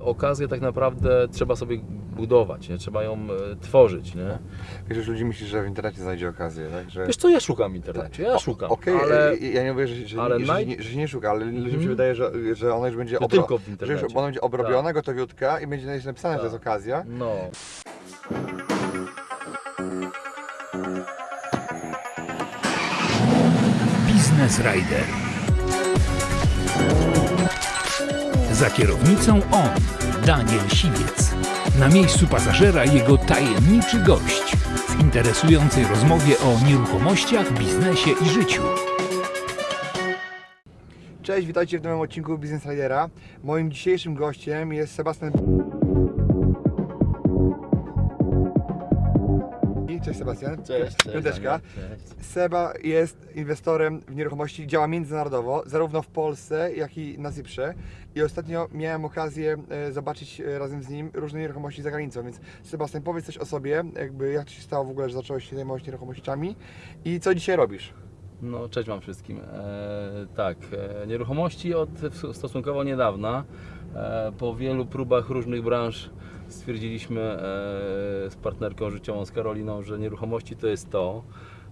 Okazję tak naprawdę trzeba sobie budować, nie? trzeba ją e, tworzyć. Nie? Wiesz, ludzi myśli, że w internecie znajdzie okazję, tak? Że... Wiesz co, ja szukam w internecie, ja szukam, Okej, ale e, ja nie mówię, że, że, ale że, naj- że, że się nie szuka, ale ludziom się Mhm. wydaje, że, że ona już będzie że obro... tylko w że już internecie. ona będzie obrobiona, gotowiutka i będzie napisane, że to jest Tak. okazja. No, Business Rider. Za kierownicą on, Daniel Siwiec. Na miejscu pasażera jego tajemniczy gość w interesującej rozmowie o nieruchomościach, biznesie i życiu. Cześć, witajcie w nowym odcinku Business Ridera. Moim dzisiejszym gościem jest Sebastian. Sebastian. cześć, cześć, Piąteczka. Cześć. Seba jest inwestorem w nieruchomości, działa międzynarodowo, zarówno w Polsce, jak i na Cyprze. I ostatnio miałem okazję e, zobaczyć e, razem z nim różne nieruchomości za granicą. Więc Sebastian, powiedz coś o sobie, jakby jak to się stało w ogóle, że zacząłeś się zajmować nieruchomościami i co dzisiaj robisz? No, cześć Wam wszystkim. E, tak, e, nieruchomości od stosunkowo niedawna. E, po wielu próbach różnych branż stwierdziliśmy e, z partnerką życiową, z Karoliną, że nieruchomości to jest to.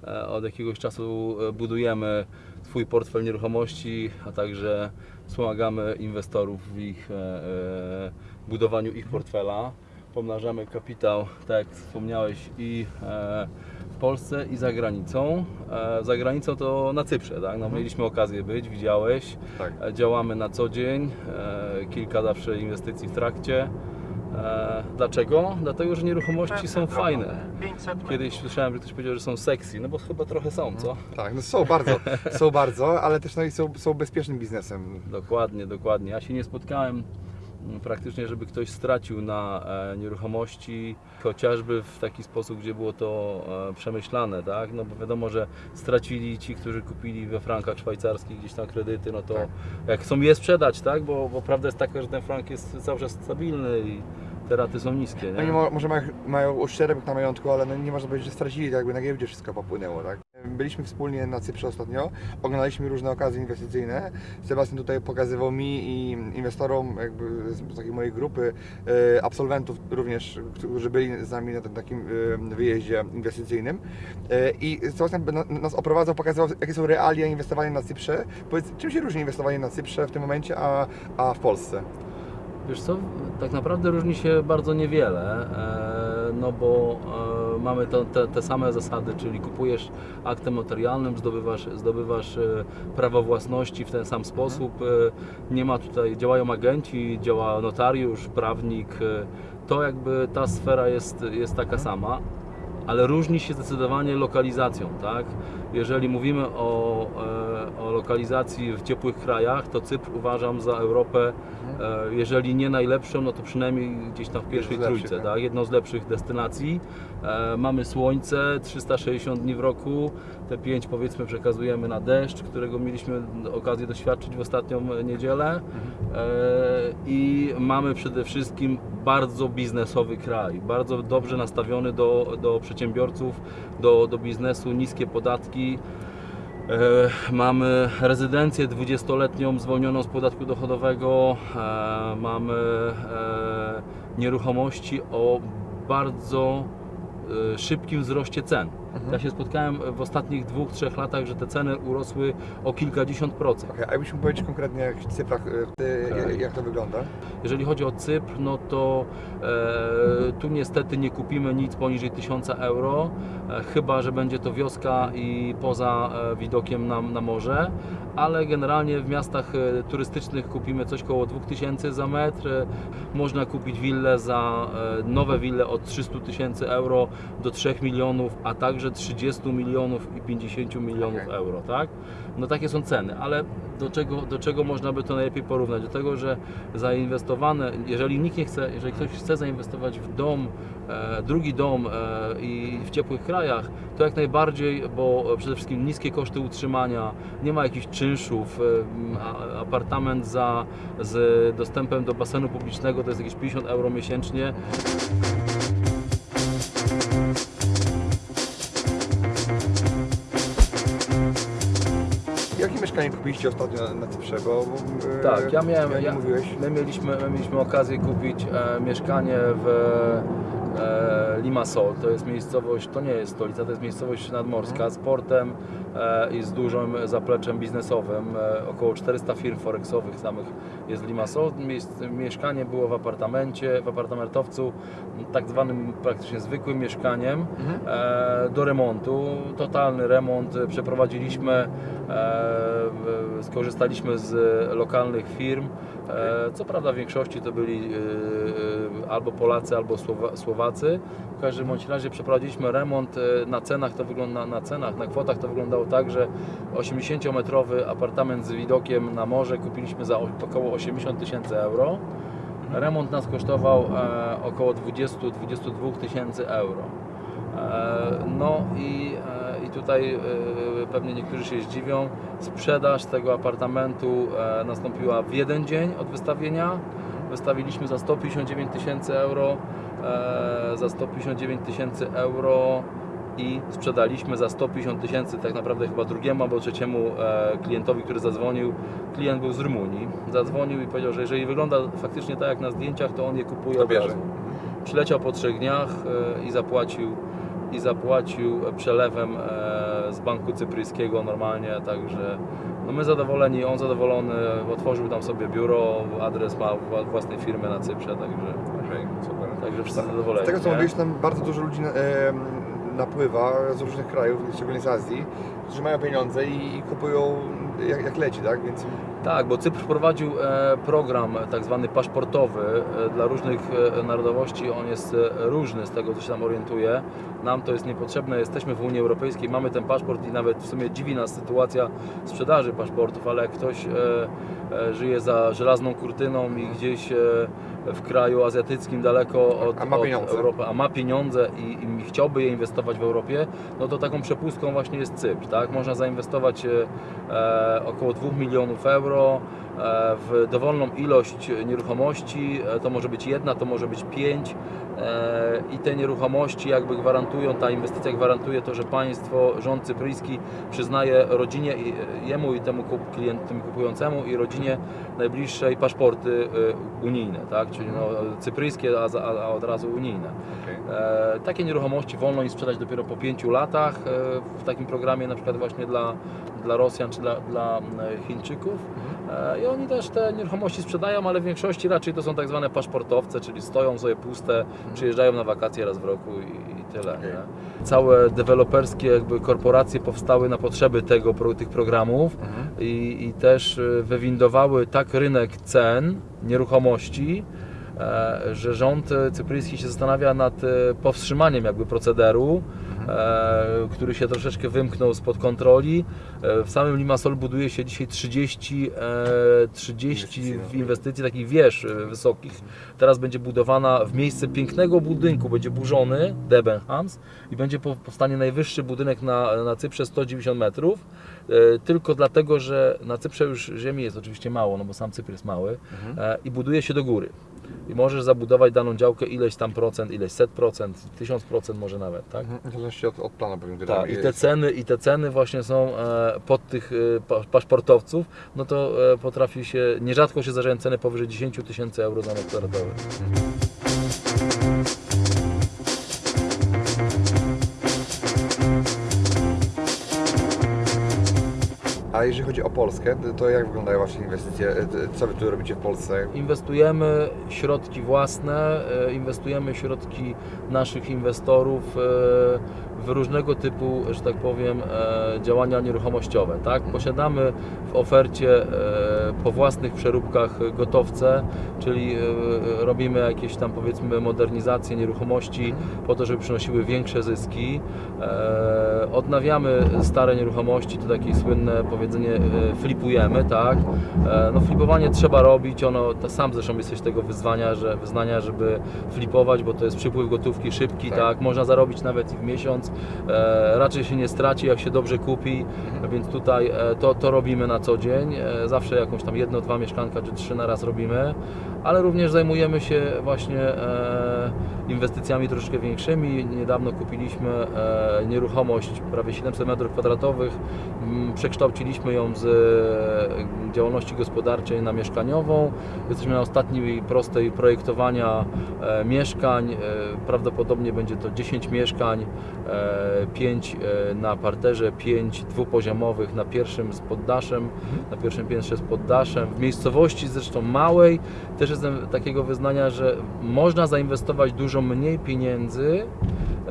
E, od jakiegoś czasu e, budujemy swój portfel nieruchomości, a także wspomagamy inwestorów w ich budowaniu ich portfela. Pomnażamy kapitał, tak jak wspomniałeś, i w Polsce i za granicą. Za granicą to na Cyprze, tak? No, mieliśmy okazję być, widziałeś. Tak. Działamy na co dzień, kilka zawsze inwestycji w trakcie. E, Dlaczego? Dlatego, że nieruchomości są fajne. Kiedyś słyszałem, że ktoś powiedział, że są sexy, no bo chyba trochę są, co? Tak, no są bardzo, są bardzo, ale też no i są, są bezpiecznym biznesem. Dokładnie, dokładnie. Ja się nie spotkałem mm, praktycznie, żeby ktoś stracił na e, nieruchomości, chociażby w taki sposób, gdzie było to e, przemyślane, tak? No bo wiadomo, że stracili ci, którzy kupili we frankach szwajcarskich gdzieś tam kredyty, no to Tak. jak chcą je sprzedać, tak? Bo, bo prawda jest taka, że ten frank jest cały czas stabilny i te raty są niskie, nie? i mo, może mają, mają uszczerbek na majątku, ale no nie można powiedzieć, że stracili, tak jakby na giełdzie wszystko popłynęło, tak? Byliśmy wspólnie na Cyprze ostatnio, oglądaliśmy różne okazje inwestycyjne. Sebastian tutaj pokazywał mi i inwestorom jakby z takiej mojej grupy e, absolwentów również, którzy byli z nami na tym takim e, wyjeździe inwestycyjnym. E, I Sebastian na- nas oprowadzał, pokazywał jakie są realia inwestowania na Cyprze. Powiedz, czym się różni inwestowanie na Cyprze w tym momencie, a, a w Polsce? Wiesz co, tak naprawdę różni się bardzo niewiele, e, no bo e, mamy to, te, te same zasady, czyli kupujesz aktem notarialnym, zdobywasz, zdobywasz e, prawo własności w ten sam sposób, e, nie ma tutaj, działają agenci, działa notariusz, prawnik, to jakby ta sfera jest, jest taka sama. Ale różni się zdecydowanie lokalizacją, tak? Jeżeli mówimy o, o lokalizacji w ciepłych krajach, to Cypr uważam za Europę E, jeżeli nie najlepszą, no to przynajmniej gdzieś tam w pierwszej lepszych, trójce, tak? tak? jedną z lepszych destynacji. E, mamy słońce, 360 dni w roku, te 5 powiedzmy przekazujemy na deszcz, którego mieliśmy okazję doświadczyć w ostatnią niedzielę Mhm. e, i mamy przede wszystkim bardzo biznesowy kraj, bardzo dobrze nastawiony do, do przedsiębiorców, do, do biznesu, niskie podatki. E, Mamy rezydencję 20-letnią zwolnioną z podatku dochodowego. E, Mamy e, nieruchomości o bardzo szybkim wzroście cen. Ja się spotkałem w ostatnich dwóch, trzech latach, że te ceny urosły o kilkadziesiąt procent. Okej, a jakbyś mógł powiedzieć konkretnie w cyfrach, e, Tak. jak to wygląda? Jeżeli chodzi o Cypr, no to e, tu niestety nie kupimy nic poniżej 1000 euro, e, chyba że będzie to wioska i poza e, widokiem na, na morze, ale generalnie w miastach e, turystycznych kupimy coś koło 2000 za metr. E, Można kupić willę za e, nowe wille od 300 tysięcy euro do 3 milionów, a także 30 milionów i 50 milionów Okej. euro, tak? No takie są ceny, ale do czego, do czego można by to najlepiej porównać? Do tego, że zainwestowane, jeżeli nikt nie chce, jeżeli ktoś chce zainwestować w dom, e, drugi dom e, i w ciepłych krajach, to jak najbardziej, bo przede wszystkim niskie koszty utrzymania, nie ma jakichś czynszów, e, apartament za, z dostępem do basenu publicznego to jest jakieś 50 euro miesięcznie. Mieszkanie kupiliście ostatnio na, Cyprze, bo... e, Tak, ja miałem. Ja, mówiłeś. my, mieliśmy, my mieliśmy okazję kupić e, mieszkanie w e, Limassol. To jest miejscowość, to nie jest stolica, to jest miejscowość nadmorska z portem i z dużym zapleczem biznesowym. E, około 400 firm forexowych samych jest w Limassol. Mieszkanie było w apartamencie, w apartamentowcu, tak zwanym praktycznie zwykłym mieszkaniem Mhm. e, do remontu. Totalny remont e, przeprowadziliśmy, e, skorzystaliśmy z lokalnych firm. E, co prawda w większości to byli e, e, albo Polacy, albo Słowa, Słowacy. W każdym bądź razie przeprowadziliśmy remont. e, Na cenach to wygląda, na cenach, na kwotach to wyglądało tak, że 80-metrowy apartament z widokiem na morze kupiliśmy za około 80 tysięcy euro. Remont nas kosztował e, około 20-22 tysięcy euro. E, No i, e, i tutaj pewnie niektórzy się zdziwią, sprzedaż tego apartamentu nastąpiła w jeden dzień od wystawienia. Wystawiliśmy za 159 tysięcy euro, za 159 tysięcy euro i sprzedaliśmy za 150 tysięcy tak naprawdę chyba drugiemu albo trzeciemu e, klientowi, który zadzwonił. Klient był z Rumunii. Zadzwonił i powiedział, że jeżeli wygląda faktycznie tak jak na zdjęciach, to on je kupuje To od bierze. razu. Przyleciał po trzech dniach e, i zapłacił i zapłacił przelewem e, z banku cypryjskiego normalnie, także no my zadowoleni, on zadowolony, otworzył tam sobie biuro, adres ma wła- własnej firmy na Cyprze, także, Okej, super. także wszyscy zadowoleni. Z tego co mówiłeś, tam bardzo dużo ludzi napływa z różnych krajów, szczególnie z Azji, którzy mają pieniądze i, i kupują jak, jak leci, tak? Więc Tak, bo Cypr wprowadził e, program tak zwany paszportowy e, dla różnych e, narodowości. On jest różny z tego, co się tam orientuje. Nam to jest niepotrzebne. Jesteśmy w Unii Europejskiej, mamy ten paszport i nawet w sumie dziwi nas sytuacja sprzedaży paszportów, ale jak ktoś żyje za żelazną kurtyną i gdzieś w kraju azjatyckim daleko od, A od. Europy, a ma pieniądze i, i chciałby je inwestować w Europie, no to taką przepustką właśnie jest Cypr. Tak? Można zainwestować e, około 2 milionów euro e, w dowolną ilość nieruchomości. E, to może być jedna, to może być pięć. E, I te nieruchomości jakby gwarantują, ta inwestycja gwarantuje to, że państwo, rząd cypryjski przyznaje rodzinie, i- jemu i temu kup, klient, temu kupującemu i rodzinie najbliższej paszporty e, unijne, tak? czyli no, cypryjskie, a, a, od razu unijne. E, takie nieruchomości wolno im sprzedać dopiero po 5 latach e, w takim programie na przykład właśnie dla, dla Rosjan czy dla, dla e, Chińczyków. E, I oni też te nieruchomości sprzedają, ale w większości raczej to są tak zwane paszportowce, czyli stoją sobie puste, przyjeżdżają na wakacje raz w roku i, i tyle. Nie? Całe deweloperskie jakby korporacje powstały na potrzeby tego, tych programów i, i też e, wywindowały tak rynek cen nieruchomości, e, że rząd e, cypryjski się zastanawia nad powstrzymaniem jakby procederu, który się troszeczkę wymknął spod kontroli. E, W samym Limassol buduje się dzisiaj 30, e, 30 Inwestycji, no. inwestycji takich wież e, wysokich. Teraz będzie budowana w miejsce pięknego budynku, będzie burzony Debenhams i będzie po- powstanie najwyższy budynek na, na Cyprze 190 metrów. E, Tylko dlatego, że na Cyprze już ziemi jest oczywiście mało, no bo sam Cypr jest mały e, i buduje się do góry. I możesz zabudować daną działkę ileś tam procent, ileś set procent, tysiąc procent może nawet, tak? Mhm. Zależności od, od planu pewnie. który Tak, i te ceny, i te ceny właśnie są e, pod tych e, pa- paszportowców, no to e, potrafi się, nierzadko się zdarzają ceny powyżej 10 tysięcy euro za metr kwadratowy. A jeżeli chodzi o Polskę, to jak wyglądają Wasze inwestycje? E, Co Wy tu robicie w Polsce? Inwestujemy środki własne, e, inwestujemy środki naszych inwestorów e, w różnego typu, że tak powiem, e, działania nieruchomościowe. Tak? Posiadamy w ofercie e, po własnych przeróbkach gotowce, czyli e, robimy jakieś tam powiedzmy modernizacje nieruchomości po to, żeby przynosiły większe zyski. Odnawiamy stare nieruchomości, to takie słynne powiedzenie flipujemy, tak? No flipowanie trzeba robić, ono, to sam zresztą jesteś tego wyzwania, że, wyznania, żeby flipować, bo to jest przypływ gotówki szybki, Tak. tak? Można zarobić nawet i w miesiąc, e, raczej się nie straci, jak się dobrze kupi, więc tutaj e, to, to robimy na co dzień, e, zawsze jakąś tam jedno, dwa mieszkanka czy trzy na raz robimy, ale również zajmujemy się właśnie inwestycjami troszeczkę większymi. Niedawno kupiliśmy e, nieruchomość prawie 700 m2. Mm, Przekształciliśmy ją z e, działalności gospodarczej na mieszkaniową. Jesteśmy na ostatniej prostej projektowania e, mieszkań. Prawdopodobnie będzie to 10 mieszkań, e, 5 e, na parterze, 5 dwupoziomowych na pierwszym z poddaszem, na pierwszym piętrze z poddaszem. W miejscowości zresztą małej też jestem takiego wyznania, że można zainwestować dużo mniej pieniędzy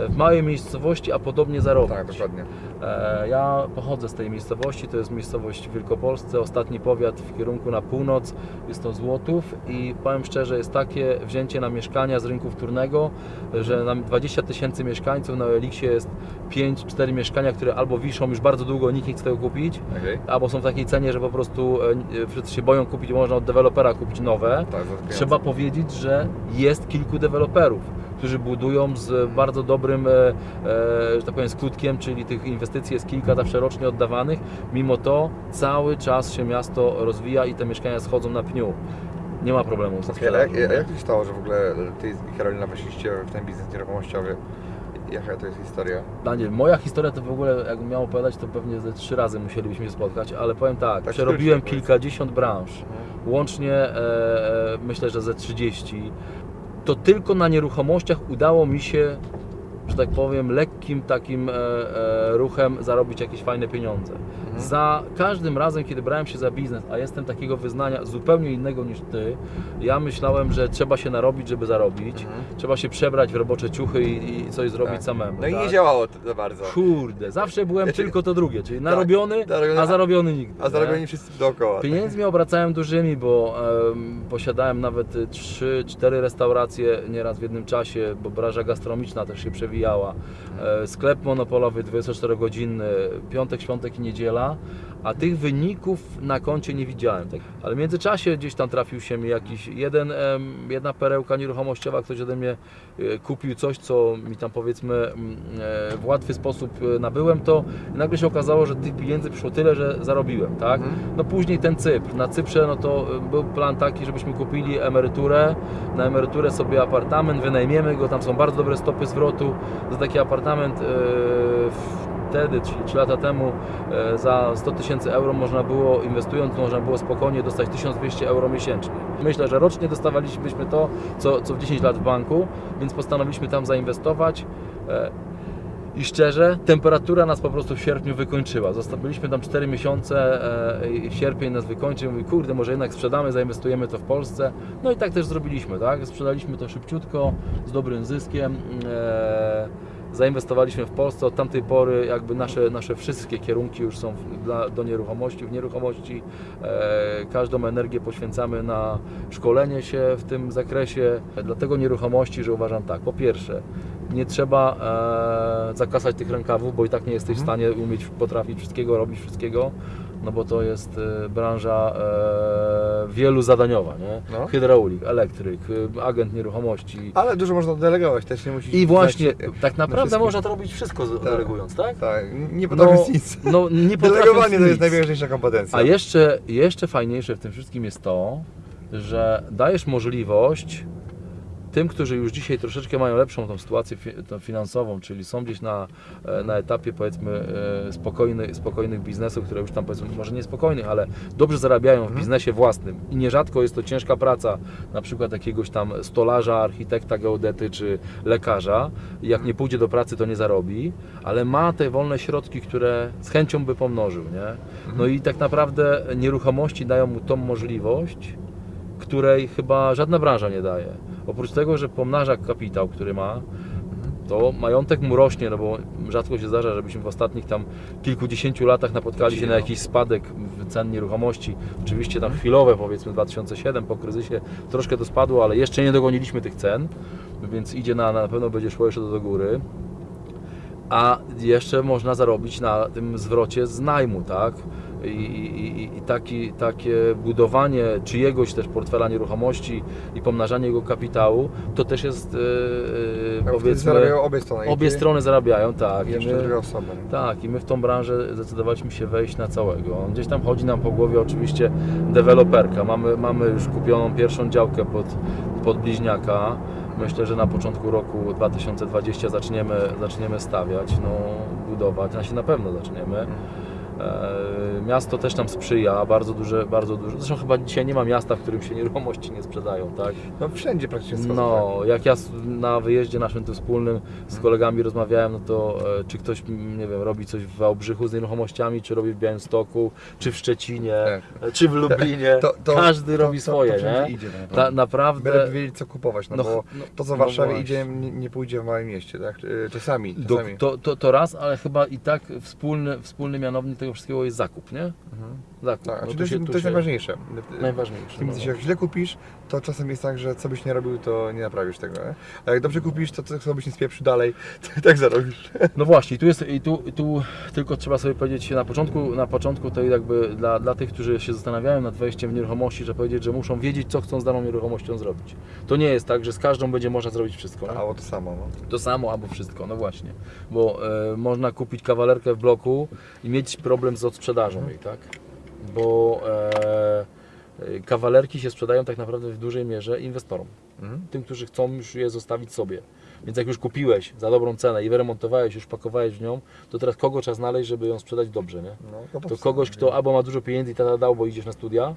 w małej miejscowości, a podobnie zarobić. Tak, dokładnie. E, Ja pochodzę z tej miejscowości, to jest miejscowość w Wielkopolsce, ostatni powiat w kierunku na północ, jest to Złotów i powiem szczerze, jest takie wzięcie na mieszkania z rynku wtórnego, że nam 20 tysięcy mieszkańców, na Eliksie jest 5-4 mieszkania, które albo wiszą już bardzo długo, nikt nie chce tego kupić, Okej. albo są w takiej cenie, że po prostu e, wszyscy się boją kupić, można od dewelopera kupić nowe. Tak, Trzeba powiedzieć, że jest kilku deweloperów, którzy budują z bardzo dobrym, e, e, że tak powiem, skutkiem, czyli tych inwestycji jest kilka zawsze rocznie oddawanych. Mimo to cały czas się miasto rozwija i te mieszkania schodzą na pniu. Nie ma problemu ze Okej, a jak, sprzedażą. a jak to się stało, że w ogóle Ty i Karolina weszliście w ten biznes nieruchomościowy? Jaka to jest historia? Daniel, moja historia to w ogóle, jakbym miał opowiadać, to pewnie ze trzy razy musielibyśmy się spotkać, ale powiem tak, Tak przerobiłem kilkadziesiąt branż. łącznie e, e, myślę, że ze 30, to tylko na nieruchomościach udało mi się, że tak powiem, lekkim takim e, e, ruchem zarobić jakieś fajne pieniądze. Za każdym razem, kiedy brałem się za biznes, a jestem takiego wyznania zupełnie innego niż ty, ja myślałem, że trzeba się narobić, żeby zarobić, trzeba się przebrać w robocze ciuchy i, i coś zrobić Tak. samemu. No i tak? nie działało to za bardzo. Kurde, zawsze byłem cię- tylko to drugie, czyli narobiony, narobiony, a zarobiony nigdy. A nie? zarobieni wszyscy dookoła. Pieniędzmi obracałem dużymi, bo em, posiadałem nawet 3-4 restauracje nieraz w jednym czasie, bo branża gastronomiczna też się przewijała. E, sklep monopolowy 24-godzinny, piątek, świątek i niedziela, a tych wyników na koncie nie widziałem. Tak. Ale w międzyczasie gdzieś tam trafił się mi jakiś jeden, jedna perełka nieruchomościowa, ktoś ode mnie e, kupił coś, co mi tam powiedzmy mm, e, w łatwy sposób nabyłem to i nagle się okazało, że tych pieniędzy przyszło tyle, że zarobiłem, tak? No później ten Cypr. Na Cyprze no to był plan taki, żebyśmy kupili emeryturę, na emeryturę sobie apartament, wynajmiemy go, tam są bardzo dobre stopy zwrotu. Za taki apartament y, wtedy, czyli 3 lata temu, y, za 100 tysięcy euro można było, inwestując, można było spokojnie dostać 1200 euro miesięcznie. Myślę, że rocznie dostawalibyśmy to, co, co w 10 lat w banku, więc postanowiliśmy tam zainwestować. I szczerze, temperatura nas po prostu w sierpniu wykończyła. Zostawiliśmy tam 4 miesiące e, i sierpień nas wykończył. Mówi, kurde, może jednak sprzedamy, zainwestujemy to w Polsce. No i tak też zrobiliśmy, tak? Sprzedaliśmy to szybciutko, z dobrym zyskiem. E, zainwestowaliśmy w Polsce. Od tamtej pory jakby nasze, nasze wszystkie kierunki już są dla, do nieruchomości. W nieruchomości e, każdą energię poświęcamy na szkolenie się w tym zakresie. Dlatego nieruchomości, że uważam tak, po pierwsze, nie trzeba e, zakasać tych rękawów, bo i tak nie jesteś w stanie umieć, potrafić wszystkiego, robić wszystkiego, no bo to jest e, branża e, wielu zadaniowa, nie? No. Hydraulik, elektryk, e, agent nieruchomości. Ale dużo można delegować, też nie musisz... I właśnie, tak naprawdę wszystkim. można to robić wszystko z- delegując, tak? Tak, nie potrafisz nic. no, nie Delegowanie to nic. jest najważniejsza kompetencja. A jeszcze, jeszcze fajniejsze w tym wszystkim jest to, że dajesz możliwość tym, którzy już dzisiaj troszeczkę mają lepszą tą sytuację finansową, czyli są gdzieś na, e, na etapie powiedzmy e, spokojny, spokojnych biznesów, które już tam powiedzmy może nie spokojnych, ale dobrze zarabiają w biznesie własnym i nierzadko jest to ciężka praca, na przykład jakiegoś tam stolarza, architekta, geodety czy lekarza. Jak nie pójdzie do pracy, to nie zarobi, ale ma te wolne środki, które z chęcią by pomnożył, nie? No i tak naprawdę nieruchomości dają mu tą możliwość, której chyba żadna branża nie daje. Oprócz tego, że pomnaża kapitał, który ma, to majątek mu rośnie, no bo rzadko się zdarza, żebyśmy w ostatnich tam kilkudziesięciu latach napotkali się na jakiś spadek w cen nieruchomości. Oczywiście tam chwilowe, powiedzmy 2007 po kryzysie troszkę to spadło, ale jeszcze nie dogoniliśmy tych cen, więc idzie na, na pewno będzie szło jeszcze do, do góry. A jeszcze można zarobić na tym zwrocie z najmu, tak? I, i, i- taki, takie budowanie czyjegoś też portfela nieruchomości i pomnażanie jego kapitału, to też jest wtedy powiedzmy zarabiają obie strony. obie strony zarabiają, tak. I jeszcze my, osoba. tak, i my w tą branżę zdecydowaliśmy się wejść na całego. Gdzieś tam chodzi nam po głowie oczywiście deweloperka. Mamy, mamy już kupioną pierwszą działkę pod, pod bliźniaka. Myślę, że na początku roku 2020 zaczniemy, zaczniemy stawiać, no, budować, a się na pewno zaczniemy. E, Miasto też nam sprzyja, bardzo duże, bardzo duże. Zresztą chyba dzisiaj nie ma miasta, w którym się nieruchomości nie sprzedają, tak? No wszędzie praktycznie jest No, jak ja na wyjeździe naszym tym wspólnym z kolegami rozmawiałem, no to e, czy ktoś, nie wiem, robi coś w Wałbrzychu z nieruchomościami, czy robi w Białymstoku, czy w Szczecinie, Tak. e, czy w Lublinie, To- to- każdy to- robi swoje, nie? idzie tak Ta, naprawdę. naprawdę... Byle wiedzieć co kupować, no, No, bo no, to co w no Warszawie właśnie. idzie nie, pójdzie w małym mieście, tak? Y, Czasami, Do, czasami. to, to, to raz, ale chyba i tak wspólny, wspólny mianownik tego wszystkiego jest zakup, nie? Mhm. Zakup. Tak, No znaczy to, jest, się- to tu jest się- najważniejsze. Najważniejsze. Tym, no. jak źle kupisz, to czasem jest tak, że co byś nie robił, to nie naprawisz tego. Nie? A jak dobrze kupisz, to co byś nie spieprzył dalej, to i tak zarobisz. No właśnie, tu jest i tu, tu tylko trzeba sobie powiedzieć na początku, na początku to jakby dla, dla tych, którzy się zastanawiają nad wejściem w nieruchomości, że powiedzieć, że muszą wiedzieć, co chcą z daną nieruchomością zrobić. To nie jest tak, że z każdą będzie można zrobić wszystko. nie? A to samo. No. To samo albo wszystko, no właśnie. Bo e, można kupić kawalerkę w bloku i mieć problem z odsprzedażą jej, tak? Bo e, kawalerki się sprzedają tak naprawdę w dużej mierze inwestorom. Mhm. Tym, którzy chcą już je zostawić sobie. Więc jak już kupiłeś za dobrą cenę i wyremontowałeś, już pakowałeś w nią, to teraz kogo trzeba znaleźć, żeby ją sprzedać dobrze, nie? No, To prostu. kogoś, kto albo ma dużo pieniędzy i tata dał, bo idziesz na studia,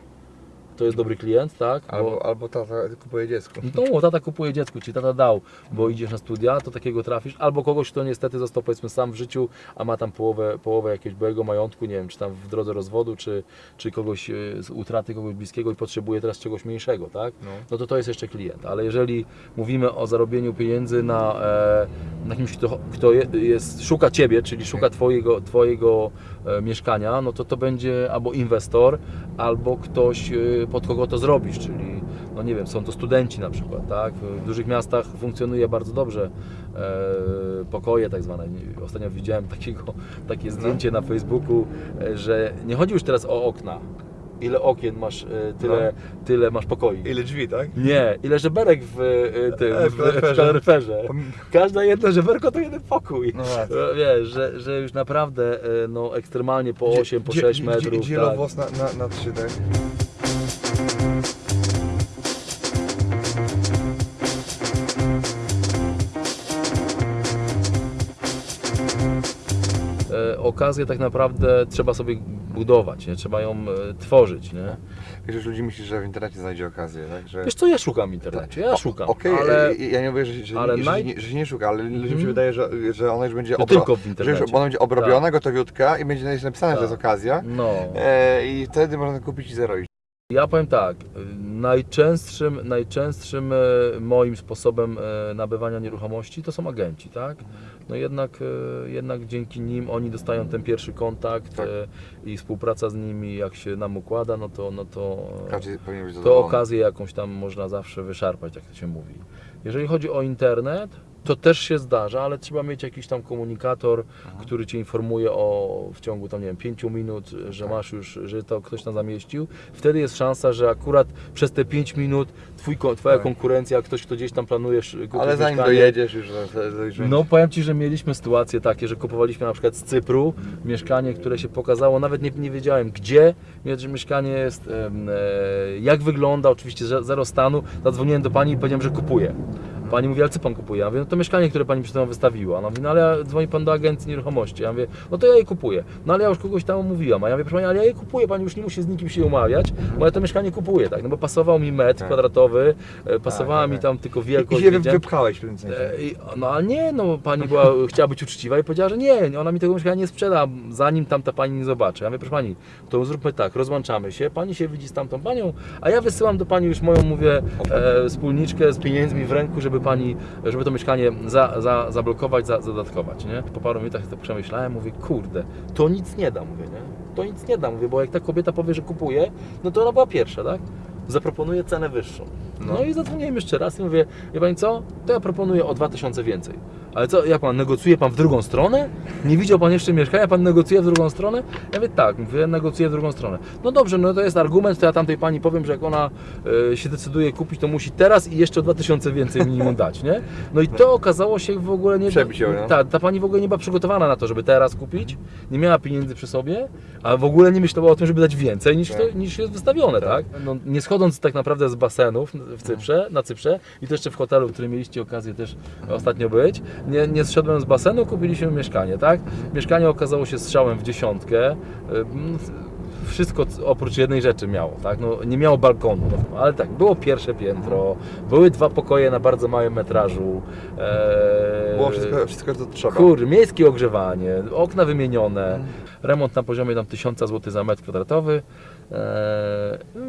to jest dobry klient, tak? Albo, Bo, albo tata kupuje dziecko. no, tata kupuje dziecku, czyli tata dał, bo idziesz na studia, to takiego trafisz, albo kogoś, kto niestety został powiedzmy sam w życiu, a ma tam połowę, połowę jakiegoś byłego majątku, nie wiem, czy tam w drodze rozwodu, czy, czy kogoś e, z utraty kogoś bliskiego i potrzebuje teraz czegoś mniejszego, tak? No. no to to jest jeszcze klient. Ale jeżeli mówimy o zarobieniu pieniędzy na, e, na kimś, kto, kto je, jest, szuka Ciebie, czyli szuka Twojego, twojego e, mieszkania, no to to będzie albo inwestor, albo ktoś, pod kogo to zrobisz, czyli no nie wiem, są to studenci na przykład, tak? W dużych miastach funkcjonuje bardzo dobrze e, pokoje tak zwane. Ostatnio widziałem takiego, takie zdjęcie na Facebooku, e, że nie chodzi już teraz o okna. Ile okien masz, e, tyle, tyle masz pokoi. Ile drzwi, tak? Nie, ile żeberek w, y, tym, E, w, w kaloryferze. Każda jedno żeberko to jeden pokój. No. E, Wiesz, że, że już naprawdę e, no, ekstremalnie po 8, po Dzie- 6 dzie- metrów. dzie- tak. Na, na, na trzy, tak? Okazję tak naprawdę trzeba sobie budować, nie? trzeba ją e, tworzyć. Nie? Wiesz, że ludzi myśli, że w internecie znajdzie okazję, tak? Że... Wiesz co, ja szukam w internecie, ja szukam, Okej, ale ja- ja nie mówię, że, że, ale że, naj- że się nie szuka, ale ludziom Mhm. się wydaje, że, że ona już będzie No obro- tylko w że internecie. już ona będzie obrobiona, gotowiutka i będzie napisane, że to jest Tak. okazja. no. E, I wtedy można kupić i zarobić. Ja powiem tak, najczęstszym, najczęstszym e, moim sposobem e, nabywania nieruchomości to są agenci, tak? No jednak, e, jednak dzięki nim oni dostają ten pierwszy kontakt Tak. i współpraca z nimi jak się nam układa, no to, no to, to okazję jakąś tam można zawsze wyszarpać, jak to się mówi. Jeżeli chodzi o internet, to też się zdarza, ale trzeba mieć jakiś tam komunikator, który Cię informuje o w ciągu tam, nie wiem, 5 minut, że Tak. masz już, że to ktoś tam zamieścił. Wtedy jest szansa, że akurat przez te 5 minut twój, Twoja Tak. konkurencja, ktoś, kto gdzieś tam planujesz kupić Ale zanim mieszkanie, dojedziesz już, już no powiem Ci, że mieliśmy sytuacje takie, że kupowaliśmy na przykład z Cypru mieszkanie, które się pokazało, nawet nie, nie wiedziałem gdzie, mieszkanie jest, e, jak wygląda, oczywiście ze- zero stanu, zadzwoniłem do Pani i powiedziałem, że kupuję. Pani mówi, ale co Pan kupuje? Ja mówię, no to mieszkanie, które Pani przed chwilą wystawiła. Ona mówi, no ale dzwoni Pan do agencji nieruchomości. Ja mówię, no to ja je kupuję. No ale ja już kogoś tam umówiłam. A ja mówię, proszę Pani, ale ja je kupuję, Pani już nie musi z nikim się umawiać, bo ja to mieszkanie kupuję, tak? No bo pasował mi metr Tak. kwadratowy, e, pasowała tak, mi tak. tam tylko I wielkość. się wy- wiedziałem- wypchałeś w tym sensie. E, i- No ale nie, no pani była, chciała być uczciwa i powiedziała, że nie, ona mi tego mieszkania nie sprzeda, zanim tamta pani nie zobaczy. Ja mówię, proszę pani, to zróbmy tak, rozłączamy się, pani się widzi z tamtą panią, a ja wysyłam do pani już moją, mówię, e, wspólniczkę z pieniędzmi w ręku, żeby pani, żeby to mieszkanie za, za, zablokować, za, zadatkować, nie? Po paru minutach to przemyślałem, mówię, kurde, to nic nie da, mówię, nie? To nic nie da, mówię, bo jak ta kobieta powie, że kupuje, no to ona była pierwsza, tak? Zaproponuje cenę wyższą. No, No. i zadzwoniłem jeszcze raz i mówię, wie pani co, to ja proponuję o 2000 więcej. Ale co, jak pan, negocjuje pan w drugą stronę? Nie widział pan jeszcze mieszkania, pan negocjuje w drugą stronę? Ja mówię, tak, mówię, negocjuję w drugą stronę. No dobrze, no to jest argument, to ja tamtej pani powiem, że jak ona e, się decyduje kupić, to musi teraz i jeszcze o 2000 więcej minimum dać, nie? No i to okazało się w ogóle nie... Przebić ją, no. Ta, ta pani w ogóle nie była przygotowana na to, żeby teraz kupić, nie miała pieniędzy przy sobie, a w ogóle nie myślała o tym, żeby dać więcej niż, to, Tak. niż jest wystawione, tak? Tak. No, nie schodząc tak naprawdę z basenów, w Cyprze, na Cyprze i to jeszcze w hotelu, w którym mieliście okazję też ostatnio być. Nie, nie zszedłem z basenu, kupiliśmy mieszkanie, tak? Mieszkanie okazało się strzałem w dziesiątkę. Wszystko oprócz jednej rzeczy miało, tak? No, nie miało balkonu, no, ale tak, było pierwsze piętro, były dwa pokoje na bardzo małym metrażu. e, Było wszystko, wszystko co trzeba. Kurde, miejskie ogrzewanie, okna wymienione, remont na poziomie tam 1000 zł za metr kwadratowy. Eee,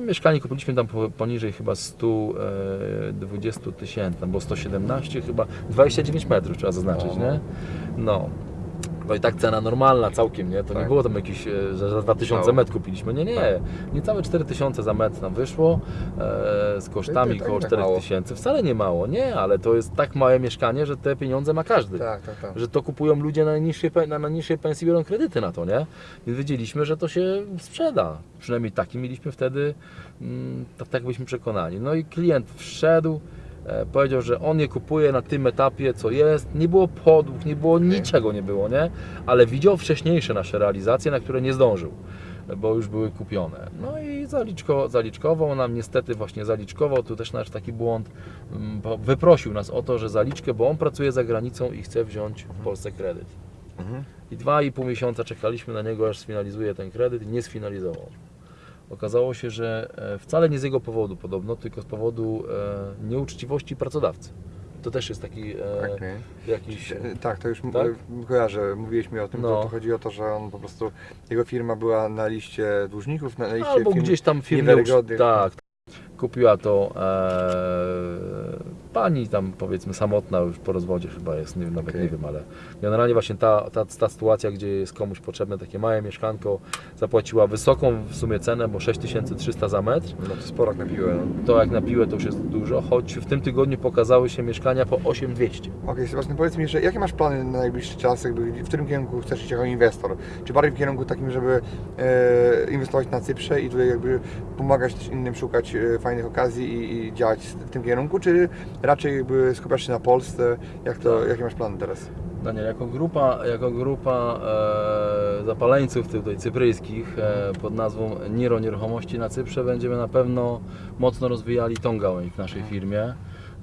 mieszkanie kupiliśmy tam po- poniżej chyba 120 tysięcy, tam było 117 chyba, 29 metrów trzeba zaznaczyć, nie? No. No i tak cena normalna całkiem, nie? To nie Tak. było tam jakieś, e, że za 2000 No. metr kupiliśmy, nie, nie. Niecałe 4000 za metr nam wyszło, e, z kosztami tak- około tak mało. 4000. Wcale nie mało, nie, ale to jest tak małe mieszkanie, że te pieniądze ma każdy Tak, tak, tak. że to kupują ludzie na najniższej, pe- na najniższej pensji, biorą kredyty na to, nie? Więc wiedzieliśmy, że to się sprzeda. Przynajmniej taki mieliśmy wtedy, mm, tak, tak byliśmy przekonani. No i klient wszedł, powiedział, że on je kupuje na tym etapie, co jest. Nie było podłóg, nie było niczego nie było, nie? Ale widział wcześniejsze nasze realizacje, na które nie zdążył. Bo już były kupione. No i zaliczko, zaliczkował nam, niestety właśnie zaliczkował, tu też nasz taki błąd, mm, bo wyprosił nas o to, że zaliczkę, bo on pracuje za granicą i chce wziąć w Polsce kredyt. Mhm. I dwa i pół miesiąca czekaliśmy na niego, aż sfinalizuje ten kredyt i nie sfinalizował. Okazało się, że e, wcale nie z jego powodu podobno, tylko z powodu e, nieuczciwości pracodawcy. To też jest taki e, jakiś... E, Tak, to już Tak? kojarzę, mówiłeś mi o tym, No. to, to chodzi o to, że on po prostu, jego firma była na liście dłużników, na liście Albo firm gdzieś tam firmy... niewiarygodnych. Tak. Kupiła to pani tam powiedzmy samotna już po rozwodzie chyba jest, nie, wiem, nawet Okej. nie wiem, ale generalnie właśnie ta, ta, ta sytuacja, gdzie jest komuś potrzebne takie małe mieszkanko, zapłaciła wysoką w sumie cenę, bo 6300 za metr. No to sporo jak na piłę. No. To jak na piłę to już jest dużo, choć w tym tygodniu pokazały się mieszkania po 8200. Okej, Sebastian, powiedz mi jeszcze, jakie masz plany na najbliższy czas, jakby, w którym kierunku chcesz iść jako inwestor? Czy bardziej w kierunku takim, żeby e, inwestować na Cyprze i tutaj jakby pomagać też innym szukać e, fajnych okazji i, i działać w tym kierunku, czy raczej skupiasz się na Polsce? Jak to, jakie masz plany teraz? Daniel, jako grupa, jako grupa e, zapaleńców tutaj cypryjskich e, pod nazwą Niro Nieruchomości na Cyprze będziemy na pewno mocno rozwijali tą gałęź w naszej firmie.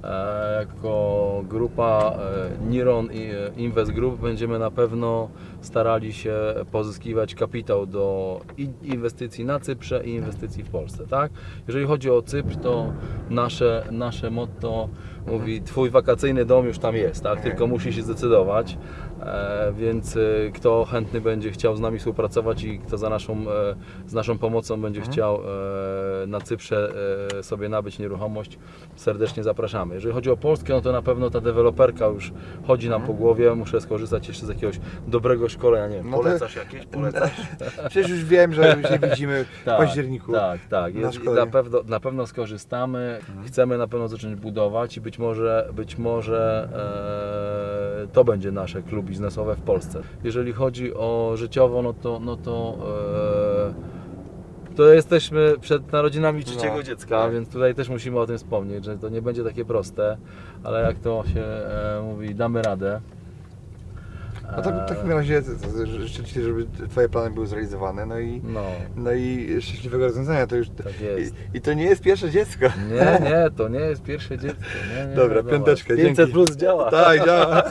E, jako grupa e, Niron e, Invest Group będziemy na pewno starali się pozyskiwać kapitał do inwestycji na Cyprze i inwestycji w Polsce, tak? Jeżeli chodzi o Cypr, to nasze, nasze motto mówi Twój wakacyjny dom już tam jest, tak? Tylko musi się zdecydować, więc e, kto chętny będzie chciał z nami współpracować i kto za naszą, e, z naszą pomocą będzie chciał e, na Cyprze e, sobie nabyć nieruchomość, serdecznie zapraszamy. Jeżeli chodzi o Polskę, no to na pewno ta deweloperka już chodzi nam po głowie, muszę skorzystać jeszcze z jakiegoś dobrego szkolenia, nie wiem, No to- polecasz jakieś? Polecasz? Przecież już wiem, że się widzimy w Tak, październiku. Tak, tak. na Jest, na, pewno, na pewno skorzystamy. Chcemy na pewno zacząć budować i być może, być może e, to będzie nasze klub biznesowe w Polsce. Jeżeli chodzi o życiowo, no to, no to e, to jesteśmy przed narodzinami trzeciego No, dziecka, tak. więc tutaj też musimy o tym wspomnieć, że to nie będzie takie proste, ale jak to się e, mówi, damy radę. No to w takim razie życzę Ci, żeby Twoje plany były zrealizowane, no i, No, no i szczęśliwego rozwiązania. To już, tak jest. i, I to nie jest pierwsze dziecko. Nie, nie, to nie jest pierwsze dziecko. Nie, nie, Dobra, piąteczkę, 500 dzięki. plus działa. Tak, działa.